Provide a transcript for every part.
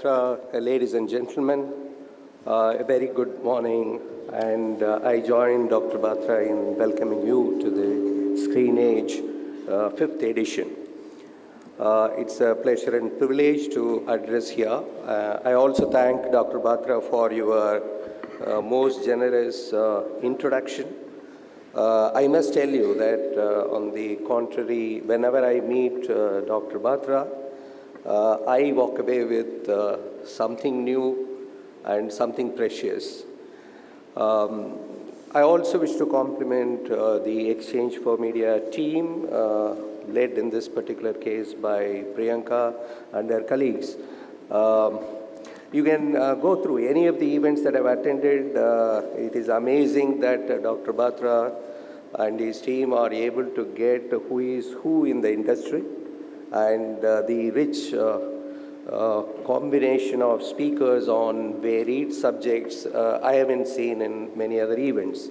Batra, uh, ladies and gentlemen, uh, a very good morning. And uh, I join Dr. Batra in welcoming you to the Screenage uh, fifth edition. Uh, it's a pleasure and privilege to address here. Uh, I also thank Dr. Batra for your most generous introduction. I must tell you that on the contrary, whenever I meet Dr. Batra, I walk away with uh, something new and something precious. Um, I also wish to compliment uh, the exchange4media team, uh, led in this particular case by Priyanka and their colleagues. Um, you can uh, go through any of the events that I've attended. Uh, it is amazing that Dr. Batra and his team are able to get who is who in the industry and uh, the rich uh, uh, combination of speakers on varied subjects I haven't seen in many other events.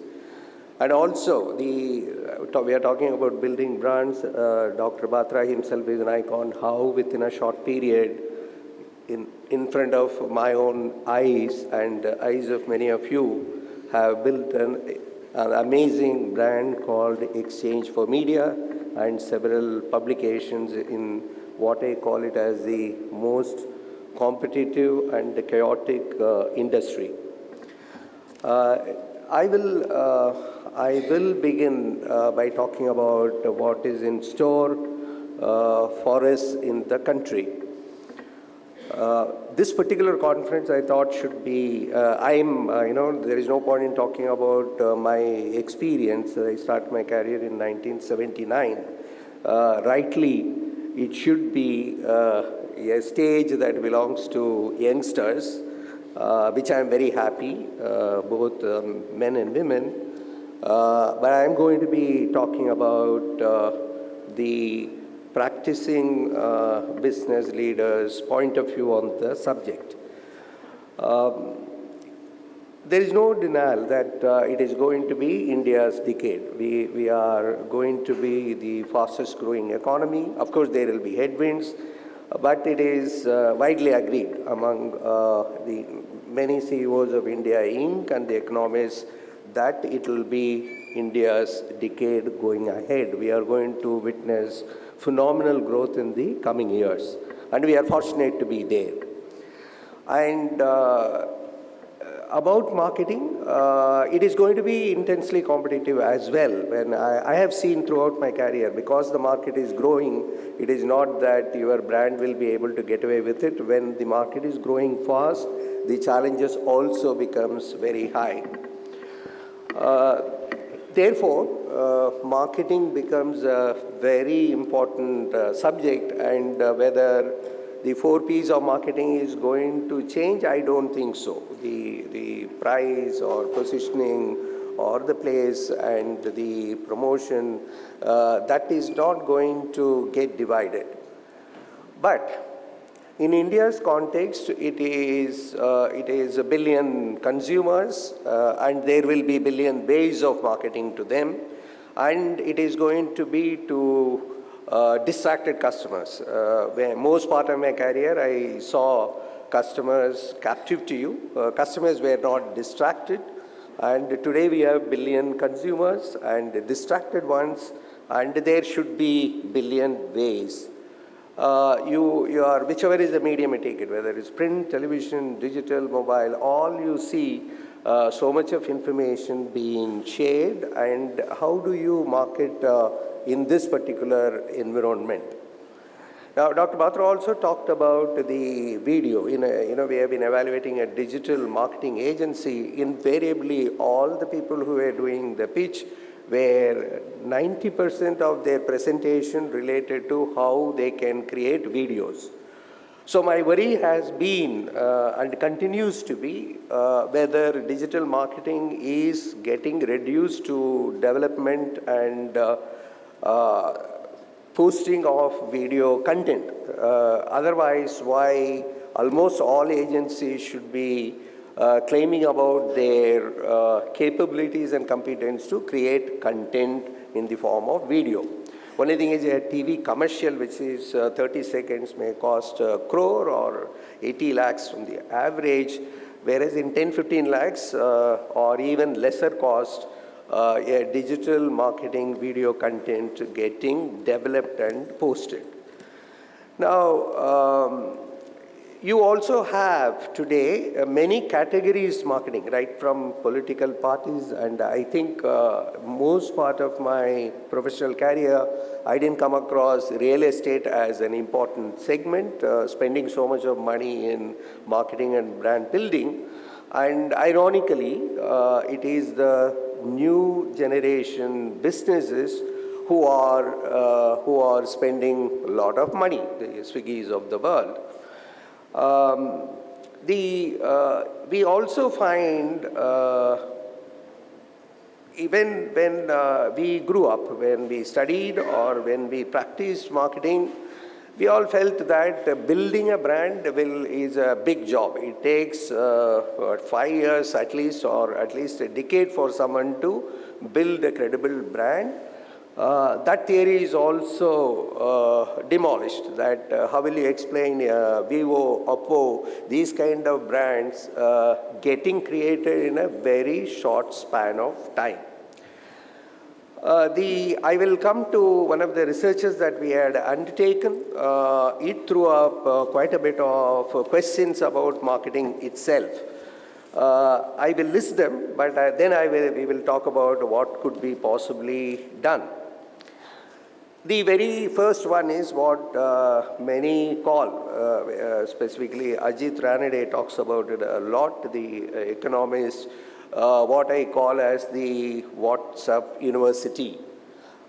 And also, the, we are talking about building brands. Dr. Batra himself is an icon. How within a short period, in, in front of my own eyes and eyes of many of you, have built an, an amazing brand called exchange4media and several publications in what I call it as the most competitive and chaotic uh, industry. Uh, I will, uh, I will begin uh, by talking about what is in store uh, for us in the country. Uh, this particular conference I thought should be, uh, I'm, uh, you know, there is no point in talking about uh, my experience. I started my career in 1979. Uh, rightly, it should be uh, a stage that belongs to youngsters, which I'm very happy, both um, men and women. but I'm going to be talking about the practicing uh, business leaders' point of view on the subject. Um, there is no denial that uh, it is going to be India's decade. We, we are going to be the fastest growing economy. Of course, there will be headwinds, but it is uh, widely agreed among uh, the many CEOs of India Inc. and the economists that it will be India's decade going ahead. We are going to witness phenomenal growth in the coming years. And we are fortunate to be there. And uh, about marketing, uh, it is going to be intensely competitive as well. When I, I, have seen throughout my career, because the market is growing, it is not that your brand will be able to get away with it. When the market is growing fast, the challenges also becomes very high. Uh, therefore, uh, marketing becomes a very important uh, subject and whether the four P's of marketing is going to change, I don't think so. The, the price or positioning or the place and the promotion, uh, that is not going to get divided. But in India's context, it is, uh, it is a billion consumers uh, and there will be billion ways of marketing to them and it is going to be to uh, distracted customers. Uh, where most part of my career, I saw customers captive to you. Uh, customers were not distracted. And today we have billion consumers and distracted ones, and there should be billion ways. Uh, you, you are, whichever is the medium you take it, whether it's print, television, digital, mobile, all you see uh, so much of information being shared and how do you market uh, in this particular environment. Now, Dr. Batra also talked about the video. In a, you know, we have been evaluating a digital marketing agency. Invariably, all the people who were doing the pitch were 90% of their presentation related to how they can create videos. So my worry has been uh, and continues to be uh, whether digital marketing is getting reduced to development and uh, uh posting of video content. Uh, otherwise, why almost all agencies should be uh, claiming about their capabilities and competence to create content in the form of video. Only thing is a TV commercial, which is uh, 30 seconds, may cost a crore or 80 lakhs from the average, whereas in 10, 15 lakhs uh, or even lesser cost, uh, a digital marketing video content getting developed and posted. Now, um, you also have today uh, many categories marketing, right from political parties and I think uh, most part of my professional career, I didn't come across real estate as an important segment, uh, spending so much of money in marketing and brand building. And ironically, uh, it is the new generation businesses who are, uh, who are spending a lot of money, the Swiggies of the world. Um, the, uh, we also find uh, even when uh, we grew up, when we studied or when we practiced marketing, we all felt that building a brand will, is a big job. It takes uh, five years at least or at least a decade for someone to build a credible brand. Uh, that theory is also uh, demolished, that uh, how will you explain uh, Vivo, Oppo, these kind of brands uh, getting created in a very short span of time. Uh, the, I will come to one of the researches that we had undertaken. it threw up quite a bit of questions about marketing itself. I will list them, but then I will, we will talk about what could be possibly done. The very first one is what uh, many call, uh, uh, specifically Ajit Ranade talks about it a lot, the uh, economist, uh, what I call as the WhatsApp university.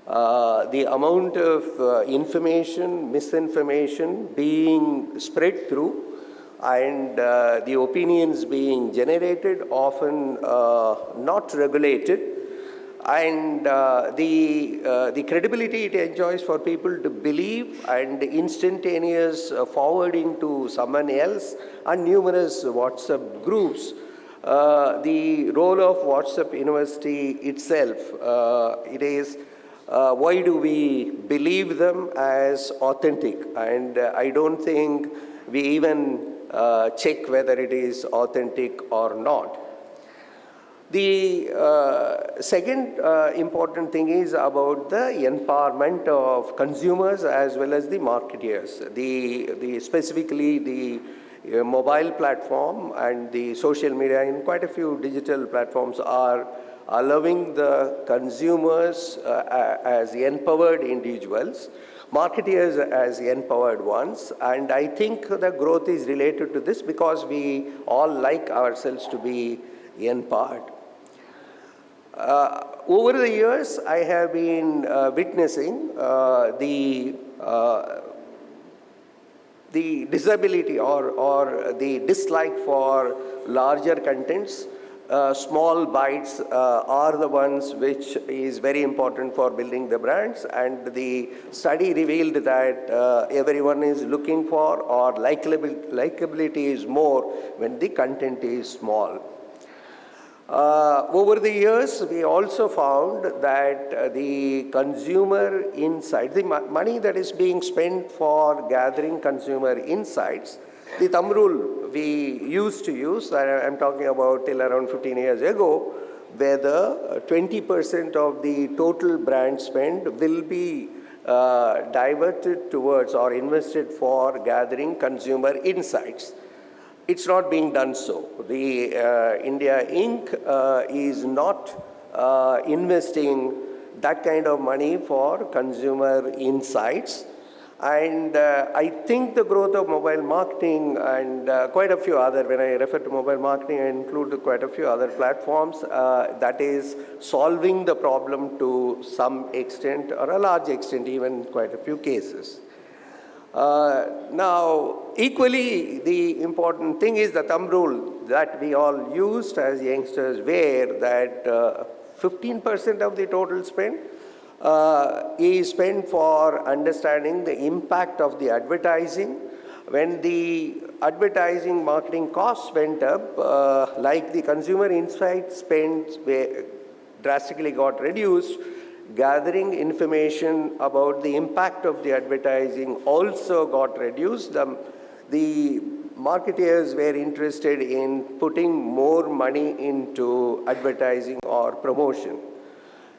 Uh, the amount of information, misinformation being spread through and the opinions being generated, often not regulated, and uh, the, uh, the credibility it enjoys for people to believe and instantaneous uh, forwarding to someone else and numerous WhatsApp groups. Uh, the role of WhatsApp University itself, uh, it is uh, why do we believe them as authentic? And I don't think we even check whether it is authentic or not. The uh, second uh, important thing is about the empowerment of consumers as well as the marketeers. The, the specifically the uh, mobile platform and the social media and quite a few digital platforms are allowing the consumers uh, as empowered individuals, marketeers as empowered ones. And I think the growth is related to this because we all like ourselves to be empowered. Uh, over the years, I have been uh, witnessing uh, the uh, the disability or, or the dislike for larger contents. Uh, small bites uh, are the ones which is very important for building the brands and the study revealed that everyone is looking for or likability is more when the content is small. Uh, over the years, we also found that uh, the consumer insight, the money that is being spent for gathering consumer insights, the thumb rule we used to use, I'm talking about till around 15 years ago, whether 20% of the total brand spend will be uh, diverted towards or invested for gathering consumer insights. It's not being done so. The uh, India Inc. Uh, is not uh, investing that kind of money for consumer insights. And uh, I think the growth of mobile marketing and uh, quite a few other, when I refer to mobile marketing, I include quite a few other platforms uh, that is solving the problem to some extent or a large extent, even in quite a few cases. Uh, now, equally, the important thing is the thumb rule that we all used as youngsters where that 15% uh, of the total spend uh, is spent for understanding the impact of the advertising. When the advertising marketing costs went up, uh, like the consumer insight spend drastically got reduced, gathering information about the impact of the advertising also got reduced. The, the marketeers were interested in putting more money into advertising or promotion.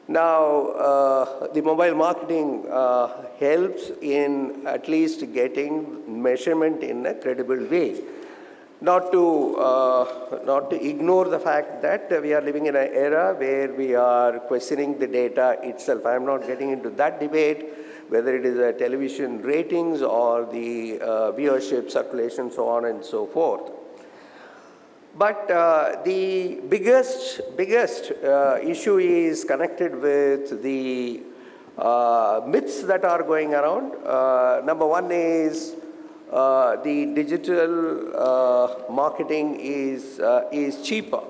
Now, uh, the mobile marketing uh, helps in at least getting measurement in a credible way not to, uh, not to ignore the fact that we are living in an era where we are questioning the data itself. I am not getting into that debate, whether it is a television ratings or the uh, viewership, circulation, so on and so forth. But uh, the biggest, biggest uh, issue is connected with the uh, myths that are going around. Uh, number one is the digital uh, marketing is, uh, is cheaper.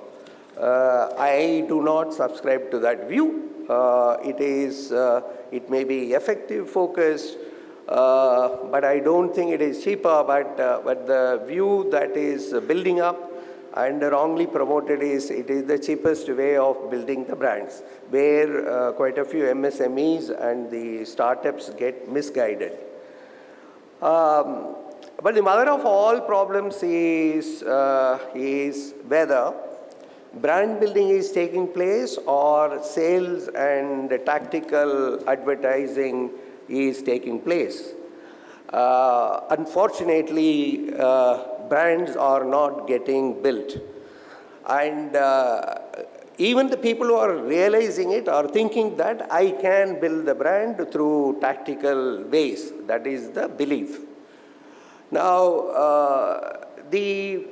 Uh, I do not subscribe to that view. Uh, it is, it may be effective focused, but I don't think it is cheaper, but, but the view that is building up and wrongly promoted is it is the cheapest way of building the brands where uh, quite a few MSMEs and the startups get misguided. Um, but the mother of all problems is, uh, is whether brand building is taking place or sales and tactical advertising is taking place. Uh, unfortunately, uh, brands are not getting built. And uh, even the people who are realizing it are thinking that I can build the brand through tactical ways. That is the belief. Now, uh, the,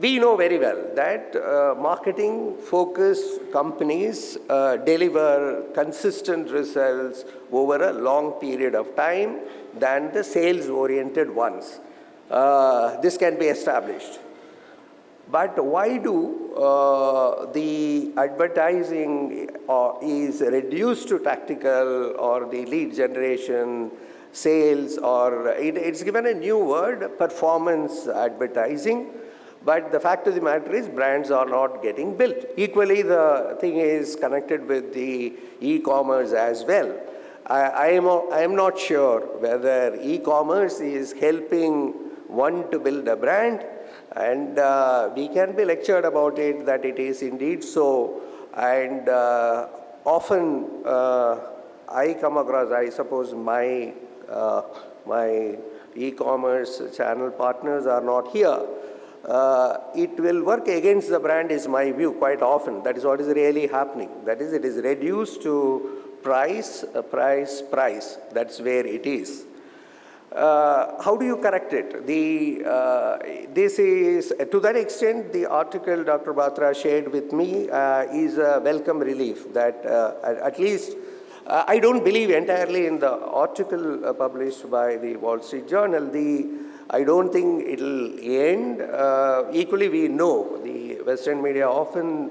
we know very well that uh, marketing focused companies uh, deliver consistent results over a long period of time than the sales oriented ones. This can be established. But why do uh, the advertising uh, is reduced to tactical or the lead generation sales or it, it's given a new word, performance advertising. But the fact of the matter is brands are not getting built. Equally, the thing is connected with the e-commerce as well. I, I, am, I am not sure whether e-commerce is helping one to build a brand and uh, we can be lectured about it that it is indeed so and uh, often uh, I come across, I suppose my my e-commerce channel partners are not here, uh, it will work against the brand is my view quite often. That is what is really happening. That is, it is reduced to price, uh, price, price. That's where it is. Uh, how do you correct it? The, uh, this is, to that extent, the article Dr. Batra shared with me uh, is a welcome relief that at least uh, I don't believe entirely in the article uh, published by the Wall Street Journal. The, I don't think it'll end. Uh, equally, we know the Western media often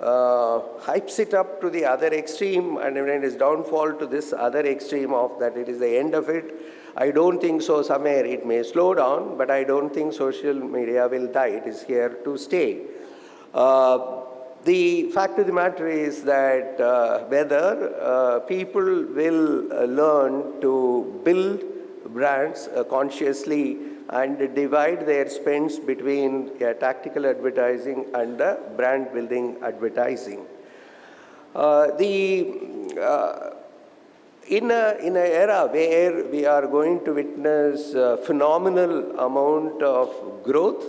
uh, hypes it up to the other extreme and when it is downfall to this other extreme of that it is the end of it. I don't think so somewhere it may slow down, but I don't think social media will die. It is here to stay. Uh, the fact of the matter is that uh, whether uh, people will uh, learn to build brands uh, consciously and divide their spends between tactical advertising and brand building advertising. Uh, the, uh, in a in an era where we are going to witness phenomenal amount of growth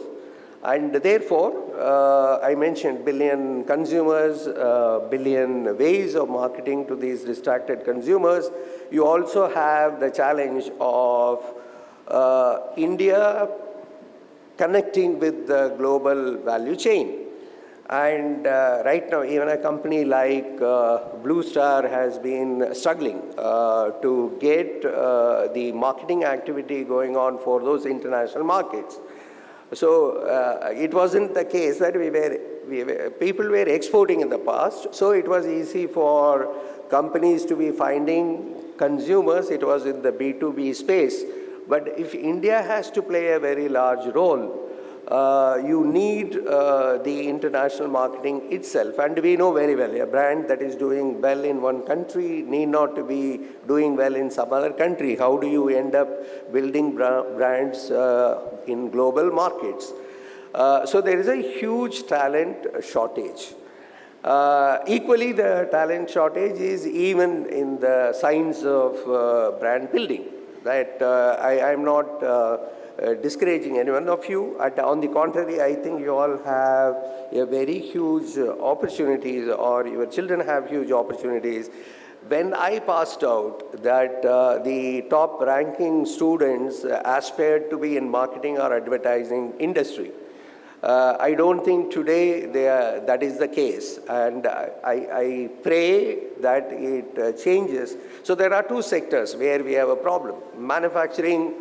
and therefore, uh, I mentioned billion consumers, uh, billion ways of marketing to these distracted consumers. You also have the challenge of uh, India connecting with the global value chain. And uh, right now, even a company like uh, Blue Star has been struggling uh, to get the marketing activity going on for those international markets. So uh, it wasn't the case that we were, we were, people were exporting in the past, so it was easy for companies to be finding consumers, it was in the B2B space. But if India has to play a very large role, you need uh, the international marketing itself. And we know very well, a brand that is doing well in one country need not to be doing well in some other country. How do you end up building bra brands uh, in global markets? Uh, so there is a huge talent shortage. Uh, equally, the talent shortage is even in the science of uh, brand building. That I am not uh, discouraging any one of you. At, on the contrary, I think you all have a very huge uh, opportunities or your children have huge opportunities. When I passed out that uh, the top ranking students aspired to be in marketing or advertising industry. Uh, I don't think today are, that is the case and I, I pray that it uh, changes. So there are two sectors where we have a problem. Manufacturing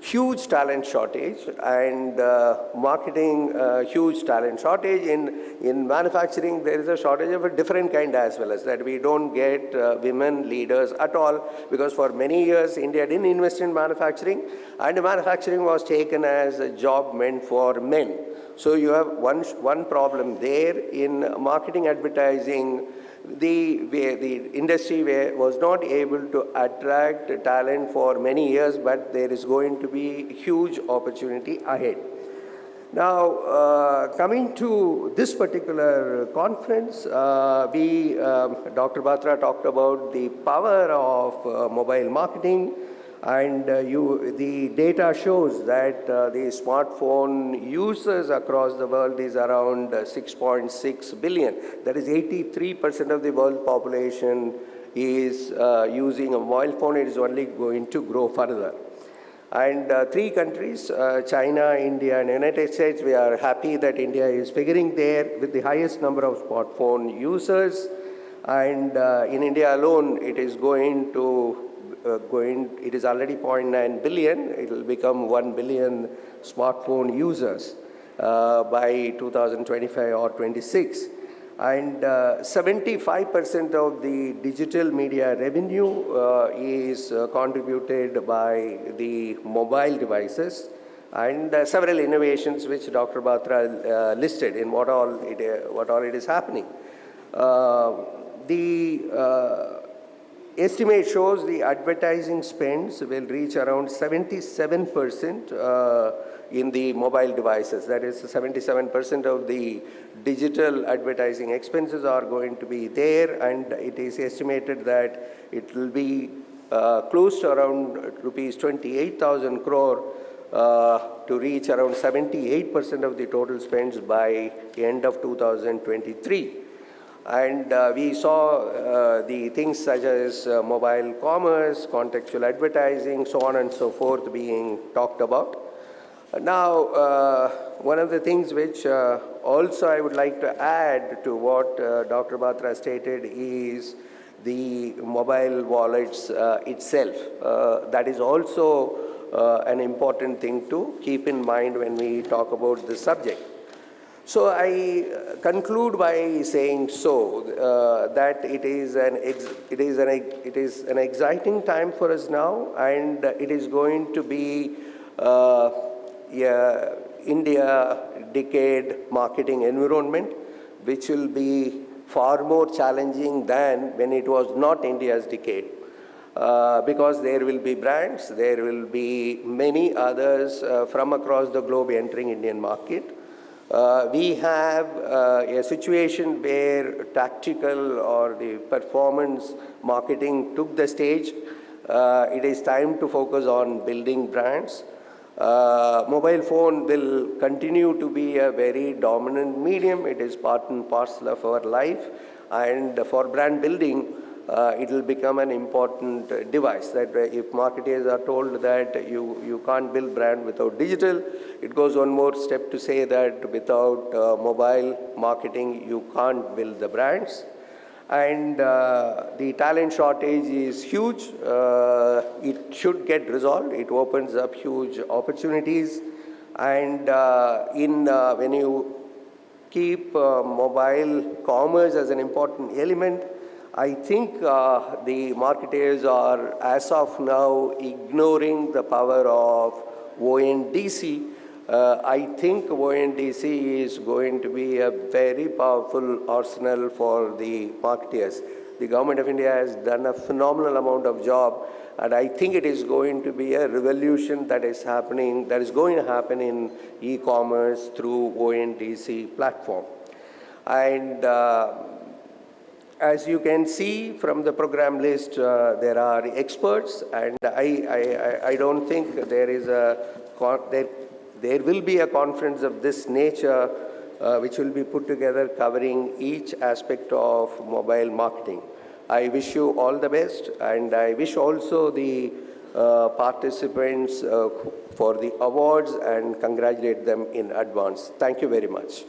huge talent shortage and uh, marketing uh, huge talent shortage. In in manufacturing there is a shortage of a different kind as well as that. We don't get uh, women leaders at all because for many years India didn't invest in manufacturing and manufacturing was taken as a job meant for men. So you have one one problem there in marketing advertising the, the industry was not able to attract talent for many years, but there is going to be huge opportunity ahead. Now, uh, coming to this particular conference, uh, we, um, Dr. Batra talked about the power of uh, mobile marketing, and uh, you, the data shows that uh, the smartphone users across the world is around 6.6 uh, billion. That is 83% of the world population is uh, using a mobile phone. It is only going to grow further. And uh, three countries, uh, China, India, and United States, we are happy that India is figuring there with the highest number of smartphone users. And in India alone, it is going to uh, going, it is already 0.9 billion, it will become 1 billion smartphone users uh, by 2025 or 26. And 75% uh, of the digital media revenue uh, is uh, contributed by the mobile devices and several innovations which Dr. Batra listed in what all it, what all it is happening. the estimate shows the advertising spends will reach around 77% uh, in the mobile devices. That is 77% of the digital advertising expenses are going to be there and it is estimated that it will be uh, close to around rupees 28,000 crore uh, to reach around 78% of the total spends by the end of 2023. And uh, we saw uh, the things such as uh, mobile commerce, contextual advertising, so on and so forth being talked about. Now, uh, one of the things which uh, also I would like to add to what uh, Dr. Batra stated is the mobile wallets itself. that is also an important thing to keep in mind when we talk about this subject. So I uh, conclude by saying so uh, that it is an it is an it is an exciting time for us now, and it is going to be uh, yeah, India decade marketing environment, which will be far more challenging than when it was not India's decade. Uh, because there will be brands, there will be many others uh, from across the globe entering Indian market. Uh, we have uh, a situation where tactical or the performance marketing took the stage. Uh, it is time to focus on building brands. Uh, mobile phone will continue to be a very dominant medium. It is part and parcel of our life. And for brand building, uh, it will become an important uh, device that uh, if marketers are told that you, you can't build brand without digital, it goes one more step to say that without uh, mobile marketing, you can't build the brands. And uh, the talent shortage is huge. Uh, it should get resolved. It opens up huge opportunities. And in when you keep mobile commerce as an important element, I think uh, the marketers are, as of now, ignoring the power of ONDC Uh, I think ONDC is going to be a very powerful arsenal for the marketers. The government of India has done a phenomenal amount of job, and I think it is going to be a revolution that is happening, that is going to happen in e-commerce through ONDC platform. And uh, as you can see from the program list, uh, there are experts, and I, I, I- don't think there is a, there, there will be a conference of this nature uh, which will be put together covering each aspect of mobile marketing. I wish you all the best, and I wish also the uh, participants uh, for the awards and congratulate them in advance. Thank you very much.